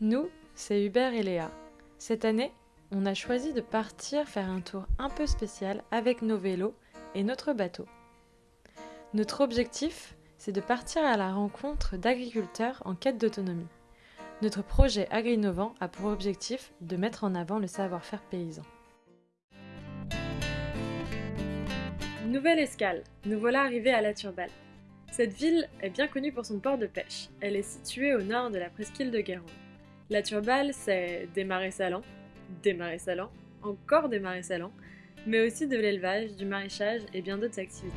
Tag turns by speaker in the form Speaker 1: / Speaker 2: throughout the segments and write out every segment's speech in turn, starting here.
Speaker 1: Nous, c'est Hubert et Léa. Cette année, on a choisi de partir faire un tour un peu spécial avec nos vélos et notre bateau. Notre objectif, c'est de partir à la rencontre d'agriculteurs en quête d'autonomie. Notre projet Agri-Innovant a pour objectif de mettre en avant le savoir-faire paysan. Nouvelle escale, nous voilà arrivés à La Turballe. Cette ville est bien connue pour son port de pêche. Elle est située au nord de la presqu'île de Guérande. La Turballe, c'est des marais salants, des marais salants, encore des marais salants, mais aussi de l'élevage, du maraîchage et bien d'autres activités.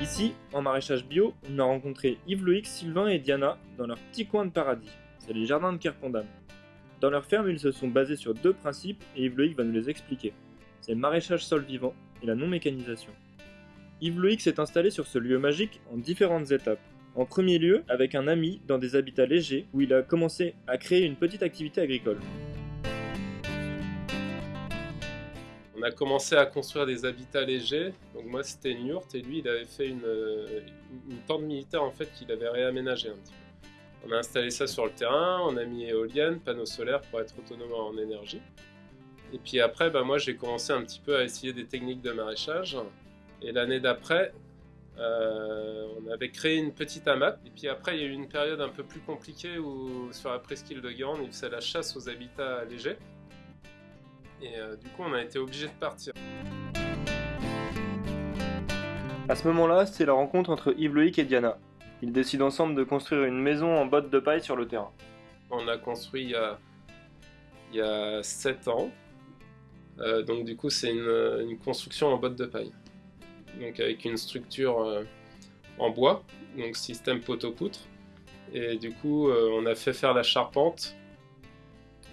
Speaker 2: Ici, en maraîchage bio, on a rencontré Yves-Loïc, Sylvain et Diana dans leur petit coin de paradis. C'est les jardins de Kerpondam. Dans leur ferme, ils se sont basés sur deux principes et Yves-Loïc va nous les expliquer. C'est le maraîchage sol vivant et la non-mécanisation. Yves-Loïc s'est installé sur ce lieu magique en différentes étapes. En premier lieu, avec un ami dans des habitats légers où il a commencé à créer une petite activité agricole.
Speaker 3: On a commencé à construire des habitats légers. Donc moi c'était une yourte et lui il avait fait une, une tente militaire en fait qu'il avait réaménagé un petit peu. On a installé ça sur le terrain, on a mis éoliennes, panneaux solaires pour être autonome en énergie. Et puis après, bah, moi j'ai commencé un petit peu à essayer des techniques de maraîchage. Et l'année d'après, euh, on avait créé une petite hamac. Et puis après, il y a eu une période un peu plus compliquée où sur la presqu'île de Guérande, il faisait la chasse aux habitats légers. Et euh, du coup, on a été obligé de partir.
Speaker 2: À ce moment-là, c'est la rencontre entre Yves Loïc et Diana. Ils décident ensemble de construire une maison en bottes de paille sur le terrain.
Speaker 3: On a construit il y a, il y a 7 ans. Euh, donc du coup, c'est une, une construction en bottes de paille donc avec une structure euh, en bois, donc système poteau-poutre. Et du coup, euh, on a fait faire la charpente,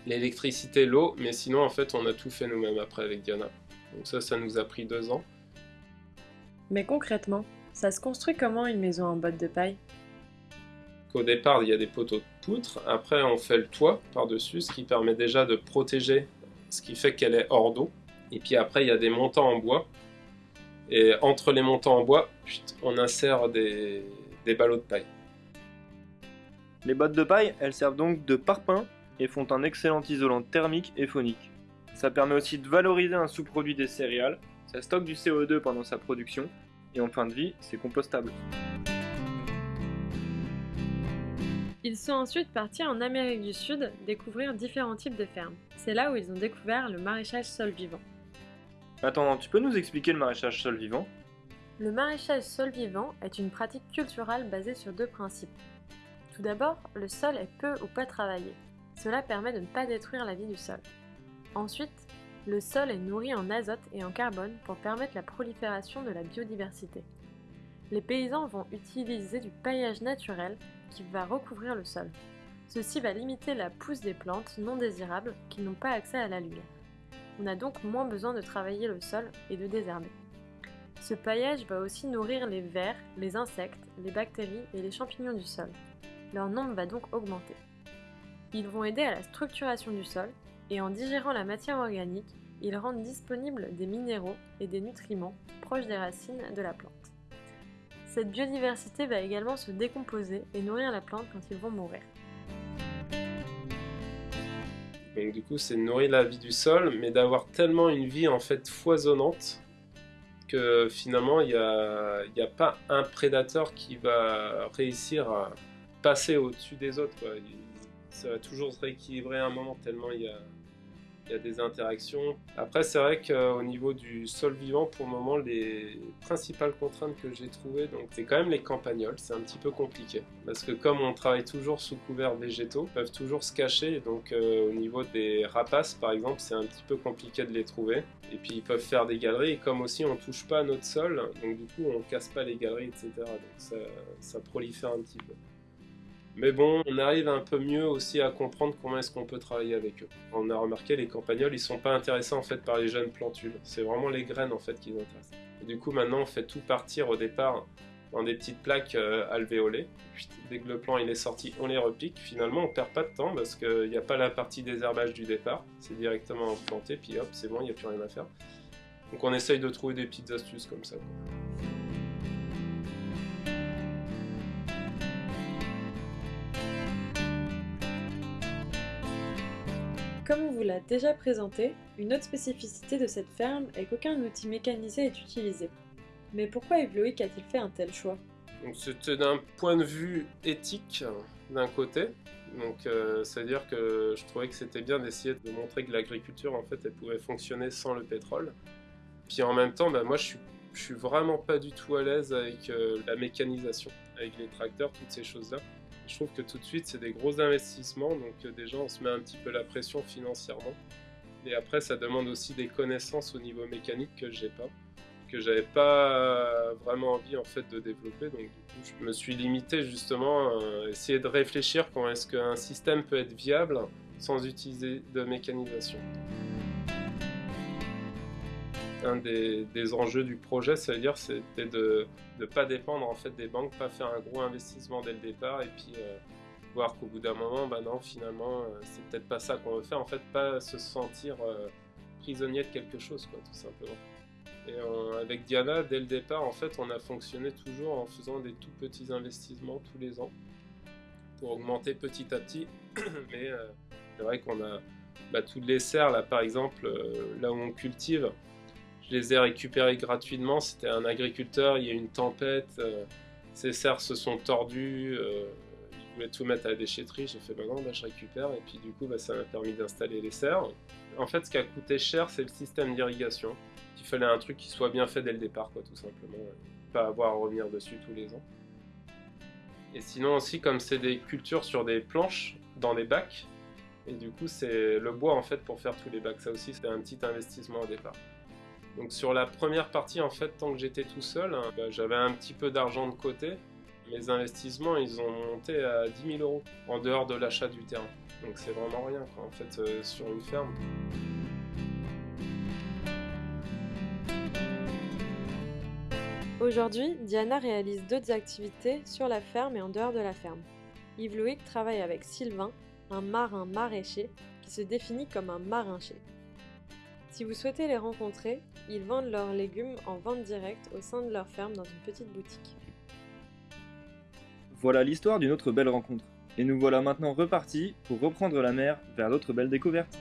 Speaker 3: l'électricité, l'eau, mais sinon, en fait, on a tout fait nous-mêmes après avec Diana. Donc ça, ça nous a pris deux ans.
Speaker 1: Mais concrètement, ça se construit comment une maison en bottes de paille?
Speaker 3: Au départ, il y a des poteaux de poutre. Après, on fait le toit par-dessus, ce qui permet déjà de protéger, ce qui fait qu'elle est hors d'eau. Et puis après, il y a des montants en bois et entre les montants en bois, on insère des, ballots de paille.
Speaker 2: Les bottes de paille, elles servent donc de parpaing et font un excellent isolant thermique et phonique. Ça permet aussi de valoriser un sous-produit des céréales, ça stocke du CO2 pendant sa production, et en fin de vie, c'est compostable.
Speaker 1: Ils sont ensuite partis en Amérique du Sud découvrir différents types de fermes. C'est là où ils ont découvert le maraîchage sol vivant.
Speaker 2: Attends, tu peux nous expliquer le maraîchage sol vivant?
Speaker 1: Le maraîchage sol vivant est une pratique culturelle basée sur deux principes. Tout d'abord, le sol est peu ou pas travaillé. Cela permet de ne pas détruire la vie du sol. Ensuite, le sol est nourri en azote et en carbone pour permettre la prolifération de la biodiversité. Les paysans vont utiliser du paillage naturel qui va recouvrir le sol. Ceci va limiter la pousse des plantes non désirables qui n'ont pas accès à la lumière. On a donc moins besoin de travailler le sol et de désherber. Ce paillage va aussi nourrir les vers, les insectes, les bactéries et les champignons du sol. Leur nombre va donc augmenter. Ils vont aider à la structuration du sol et en digérant la matière organique, ils rendent disponibles des minéraux et des nutriments proches des racines de la plante. Cette biodiversité va également se décomposer et nourrir la plante quand ils vont mourir.
Speaker 3: Donc du coup, c'est nourrir la vie du sol, mais d'avoir tellement une vie en fait foisonnante que finalement, il n'y a, a, pas un prédateur qui va réussir à passer au-dessus des autres. Ça va toujours se rééquilibrer à un moment tellement il y a, il y a des interactions. Après, c'est vrai qu'au niveau du sol vivant, pour le moment, les principales contraintes que j'ai trouvées, c'est quand même les campagnols. C'est un petit peu compliqué parce que comme on travaille toujours sous couvert végétaux, ils peuvent toujours se cacher. Donc au niveau des rapaces, par exemple, c'est un petit peu compliqué de les trouver. Et puis ils peuvent faire des galeries. Et comme aussi on touche pas notre sol, donc du coup on casse pas les galeries, etc. Donc ça prolifère un petit peu. Mais bon, on arrive un peu mieux aussi à comprendre comment est-ce qu'on peut travailler avec eux. On a remarqué les campagnols, ils sont pas intéressés en fait par les jeunes plantules. C'est vraiment les graines en fait qui les intéressent. Du coup, maintenant, on fait tout partir au départ dans des petites plaques euh, alvéolées. dès que le plant il est sorti, on les repique. Finalement, on perd pas de temps parce qu'il n'y a pas la partie désherbage du départ. C'est directement planté, puis hop, c'est bon, il n'y a plus rien à faire. Donc on essaye de trouver des petites astuces comme ça.
Speaker 1: Comme on vous l'a déjà présenté, une autre spécificité de cette ferme est qu'aucun outil mécanisé est utilisé. Mais pourquoi Yves Loïc a-t-il fait un tel choix?
Speaker 3: C'était d'un point de vue éthique d'un côté. Donc euh, c'est-à-dire que je trouvais que c'était bien d'essayer de montrer que l'agriculture en fait elle pouvait fonctionner sans le pétrole. Puis en même temps, bah, moi je suis, suis vraiment pas du tout à l'aise avec euh, la mécanisation, avec les tracteurs, toutes ces choses-là. Je trouve que tout de suite c'est des gros investissements, donc euh, déjà on se met un petit peu la pression financièrement. Et après ça demande aussi des connaissances au niveau mécanique que j'ai pas que j'avais pas vraiment envie en fait de développer. Donc du coup, je me suis limité justement à essayer de réfléchir comment est-ce qu'un système peut être viable sans utiliser de mécanisation. Un des, enjeux du projet, ça veut dire, c'était de ne pas dépendre en fait des banques, pas faire un gros investissement dès le départ et puis euh, voir qu'au bout d'un moment, bah non, finalement, euh, c'est peut-être pas ça qu'on veut faire. En fait, pas se sentir euh, prisonnier de quelque chose, quoi, tout simplement. Et avec Diana, dès le départ, en fait, on a fonctionné toujours en faisant des tout petits investissements tous les ans pour augmenter petit à petit. Mais euh, c'est vrai qu'on a bah, toutes les serres, là par exemple, là où on cultive, je les ai récupérées gratuitement. C'était un agriculteur, il y a eu une tempête, euh, ces serres se sont tordues, il voulait tout mettre à la déchetterie. J'ai fait, bah non, bah, je récupère. Et puis du coup, bah, ça m'a permis d'installer les serres. En fait, ce qui a coûté cher, c'est le système d'irrigation il fallait un truc qui soit bien fait dès le départ, tout simplement. Pas avoir à revenir dessus tous les ans. Et sinon aussi, comme c'est des cultures sur des planches, dans des bacs, et du coup c'est le bois en fait pour faire tous les bacs. Ça aussi c'était un petit investissement au départ. Donc sur la première partie en fait, tant que j'étais tout seul, hein, bah, j'avais un petit peu d'argent de côté. Mes investissements ils ont monté à 10 000 euros en dehors de l'achat du terrain. Donc c'est vraiment rien en fait euh, sur une ferme.
Speaker 1: Aujourd'hui, Diana réalise d'autres activités sur la ferme et en dehors de la ferme. Yves Loïc travaille avec Sylvain, un marin maraîcher qui se définit comme un marincher. Si vous souhaitez les rencontrer, ils vendent leurs légumes en vente directe au sein de leur ferme dans une petite boutique.
Speaker 2: Voilà l'histoire d'une autre belle rencontre. Et nous voilà maintenant repartis pour reprendre la mer vers d'autres belles découvertes.